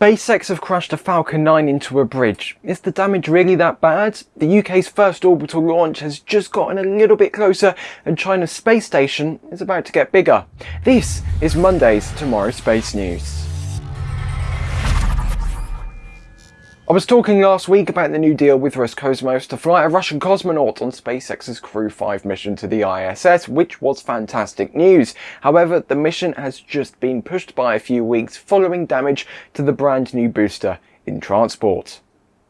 SpaceX have crashed a Falcon 9 into a bridge. Is the damage really that bad? The UK's first orbital launch has just gotten a little bit closer and China's space station is about to get bigger. This is Monday's Tomorrow Space News. I was talking last week about the new deal with Roscosmos to fly a Russian cosmonaut on SpaceX's Crew 5 mission to the ISS, which was fantastic news. However, the mission has just been pushed by a few weeks following damage to the brand new booster in transport.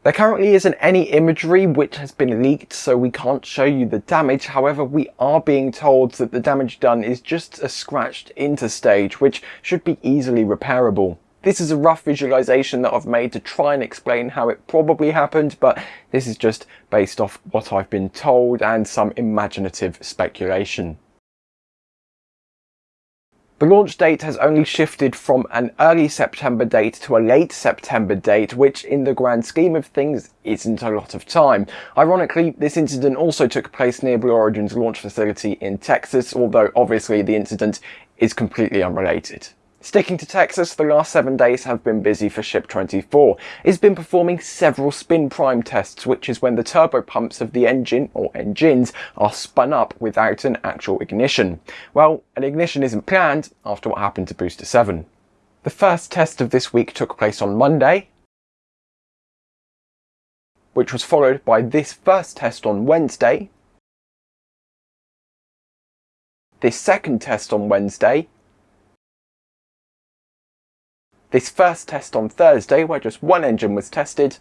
There currently isn't any imagery which has been leaked so we can't show you the damage, however we are being told that the damage done is just a scratched interstage which should be easily repairable. This is a rough visualization that I've made to try and explain how it probably happened, but this is just based off what I've been told and some imaginative speculation. The launch date has only shifted from an early September date to a late September date, which in the grand scheme of things isn't a lot of time. Ironically, this incident also took place near Blue Origin's launch facility in Texas, although obviously the incident is completely unrelated. Sticking to Texas, the last seven days have been busy for Ship 24. It's been performing several spin prime tests, which is when the turbo pumps of the engine, or engines, are spun up without an actual ignition. Well, an ignition isn't planned after what happened to Booster 7. The first test of this week took place on Monday, which was followed by this first test on Wednesday, this second test on Wednesday, this first test on Thursday where just one engine was tested,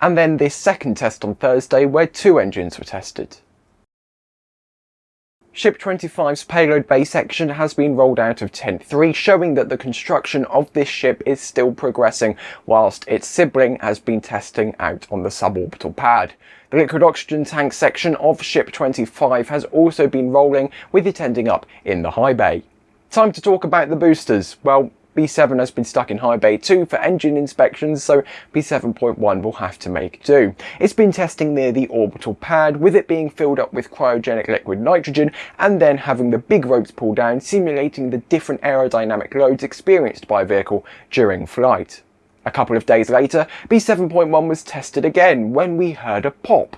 and then this second test on Thursday where two engines were tested. Ship 25's payload bay section has been rolled out of Tent 3, showing that the construction of this ship is still progressing, whilst its sibling has been testing out on the suborbital pad. The liquid oxygen tank section of Ship 25 has also been rolling, with it ending up in the high bay. Time to talk about the boosters. Well, B7 has been stuck in high bay 2 for engine inspections, so B7.1 will have to make do. It's been testing near the orbital pad, with it being filled up with cryogenic liquid nitrogen, and then having the big ropes pulled down, simulating the different aerodynamic loads experienced by a vehicle during flight. A couple of days later, B7.1 was tested again, when we heard a pop.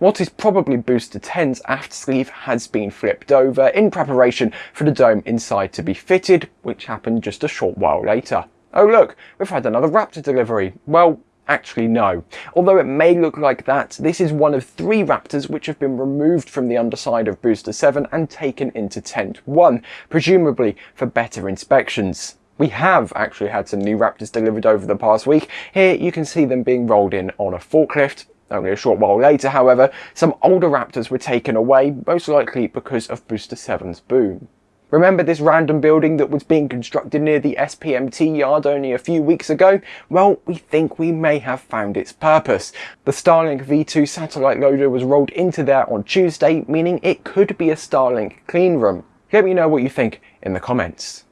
What is probably Booster 10's aft sleeve has been flipped over in preparation for the dome inside to be fitted, which happened just a short while later. Oh look, we've had another Raptor delivery. Well, actually no. Although it may look like that, this is one of three Raptors which have been removed from the underside of Booster 7 and taken into Tent 1, presumably for better inspections. We have actually had some new Raptors delivered over the past week. Here you can see them being rolled in on a forklift, only a short while later, however, some older Raptors were taken away, most likely because of Booster 7's boom. Remember this random building that was being constructed near the SPMT yard only a few weeks ago? Well, we think we may have found its purpose. The Starlink V2 satellite loader was rolled into there on Tuesday, meaning it could be a Starlink clean room. Let me know what you think in the comments.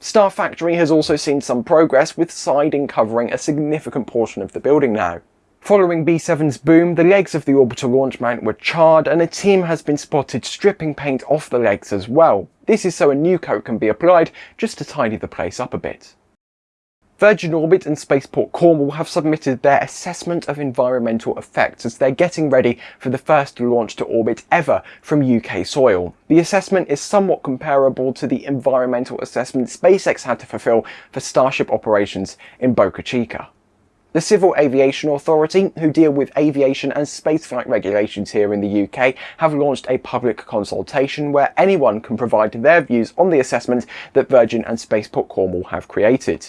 Star Factory has also seen some progress with siding covering a significant portion of the building now. Following B7's boom, the legs of the orbital launch mount were charred and a team has been spotted stripping paint off the legs as well. This is so a new coat can be applied, just to tidy the place up a bit. Virgin Orbit and Spaceport Cornwall have submitted their assessment of environmental effects as they're getting ready for the first launch to orbit ever from UK soil. The assessment is somewhat comparable to the environmental assessment SpaceX had to fulfill for Starship operations in Boca Chica. The Civil Aviation Authority, who deal with aviation and spaceflight regulations here in the UK, have launched a public consultation where anyone can provide their views on the assessment that Virgin and Spaceport Cornwall have created.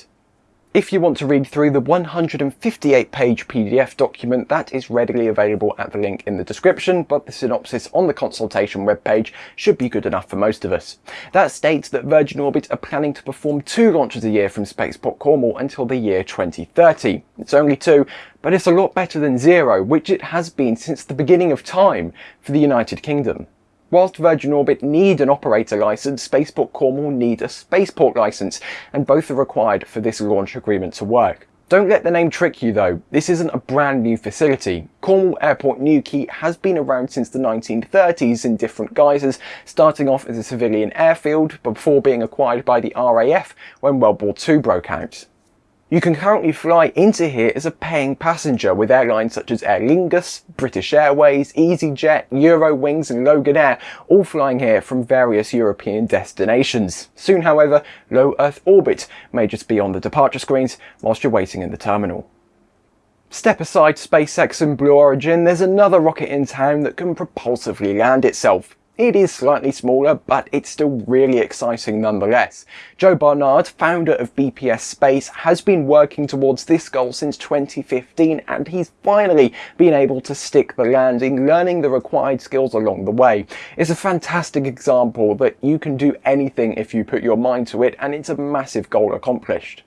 If you want to read through the 158 page PDF document that is readily available at the link in the description, but the synopsis on the consultation webpage should be good enough for most of us. That states that Virgin Orbit are planning to perform two launches a year from Spaceport Cornwall until the year 2030. It's only two, but it's a lot better than zero, which it has been since the beginning of time for the United Kingdom. Whilst Virgin Orbit need an operator license, Spaceport Cornwall need a spaceport license, and both are required for this launch agreement to work. Don't let the name trick you though, this isn't a brand new facility. Cornwall Airport Newquay has been around since the 1930s in different guises, starting off as a civilian airfield before being acquired by the RAF when World War II broke out. You can currently fly into here as a paying passenger with airlines such as Aer Lingus, British Airways, EasyJet, Eurowings and Loganair all flying here from various European destinations. Soon however, low Earth orbit may just be on the departure screens whilst you're waiting in the terminal. Step aside SpaceX and Blue Origin, there's another rocket in town that can propulsively land itself. It is slightly smaller, but it's still really exciting nonetheless. Joe Barnard, founder of BPS Space, has been working towards this goal since 2015 and he's finally been able to stick the landing, learning the required skills along the way. It's a fantastic example that you can do anything if you put your mind to it and it's a massive goal accomplished.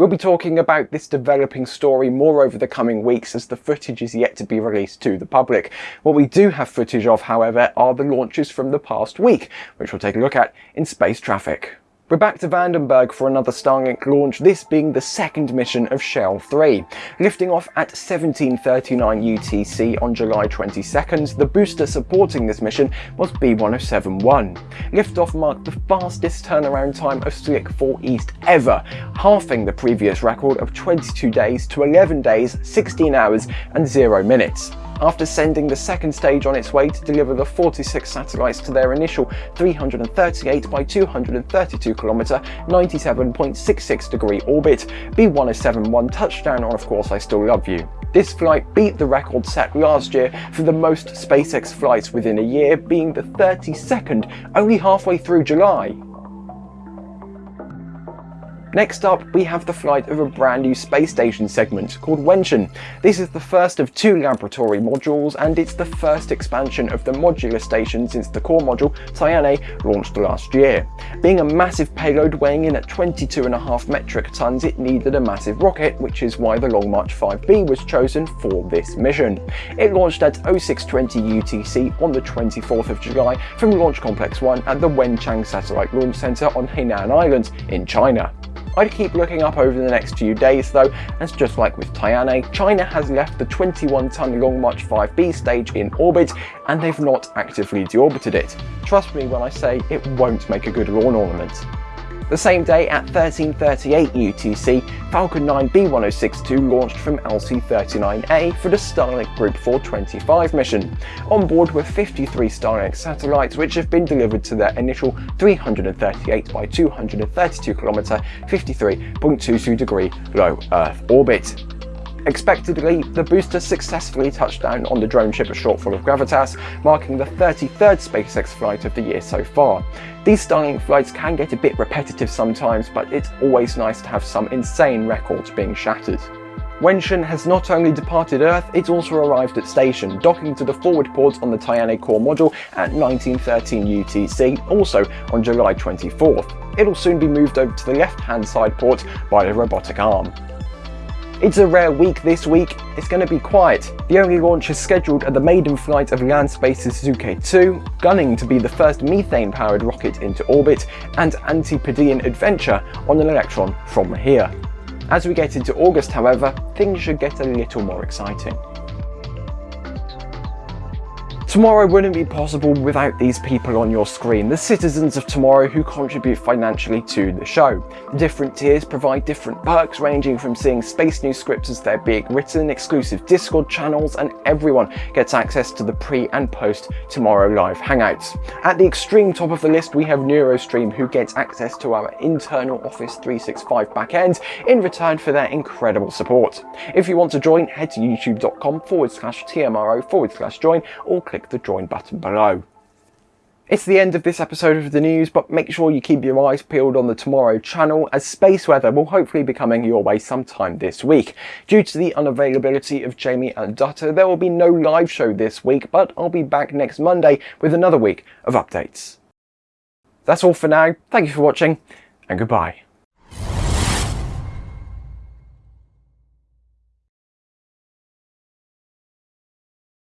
We'll be talking about this developing story more over the coming weeks as the footage is yet to be released to the public. What we do have footage of, however, are the launches from the past week, which we'll take a look at in Space Traffic. We're back to Vandenberg for another Starlink launch, this being the second mission of Shell 3. Lifting off at 1739 UTC on July 22nd, the booster supporting this mission was B1071. Liftoff marked the fastest turnaround time of Slick 4 East ever, halving the previous record of 22 days to 11 days, 16 hours and 0 minutes after sending the second stage on its way to deliver the 46 satellites to their initial 338 by 232 km 97.66 degree orbit, B1071 touched down on Of Course I Still Love You. This flight beat the record set last year for the most SpaceX flights within a year, being the 32nd only halfway through July. Next up, we have the flight of a brand new space station segment called Wentian. This is the first of two laboratory modules and it's the first expansion of the modular station since the core module, Tianhe, launched last year. Being a massive payload weighing in at 22.5 metric tons, it needed a massive rocket, which is why the Long March 5B was chosen for this mission. It launched at 0620 UTC on the 24th of July from Launch Complex 1 at the Wenchang Satellite Launch Center on Hainan Island in China. I'd keep looking up over the next few days though, as just like with Tianhe, China has left the 21-ton Long March 5B stage in orbit and they've not actively deorbited it. Trust me when I say it won't make a good lawn ornament. The same day at 1338 UTC, Falcon 9 B1062 launched from LC-39A for the Starlink Group 425 mission. On board were 53 Starlink satellites which have been delivered to their initial 338 by 232 km 53.22 degree low Earth orbit. Expectedly, the booster successfully touched down on the drone ship a shortfall of Gravitas, marking the 33rd SpaceX flight of the year so far. These Starlink flights can get a bit repetitive sometimes, but it's always nice to have some insane records being shattered. Wentian has not only departed Earth, it's also arrived at station, docking to the forward port on the Tianhe core module at 1913 UTC, also on July 24th. It'll soon be moved over to the left-hand side port by the robotic arm. It's a rare week this week, it's going to be quiet. The only launch is scheduled at the maiden flight of Landspace's Zuke 2, gunning to be the first methane-powered rocket into orbit, and Antipodean adventure on an Electron from here. As we get into August however, things should get a little more exciting. Tomorrow wouldn't be possible without these people on your screen, the citizens of tomorrow who contribute financially to the show. The different tiers provide different perks ranging from seeing Space News scripts as they're being written, exclusive Discord channels, and everyone gets access to the pre and post Tomorrow Live Hangouts. At the extreme top of the list we have NeuroStream who gets access to our internal Office 365 backend in return for their incredible support. If you want to join, head to youtube.com forward slash TMRO forward slash join or click click the join button below. It's the end of this episode of the news, but make sure you keep your eyes peeled on the Tomorrow channel as space weather will hopefully be coming your way sometime this week. Due to the unavailability of Jamie and Dutta, there will be no live show this week, but I'll be back next Monday with another week of updates. That's all for now, thank you for watching, and goodbye.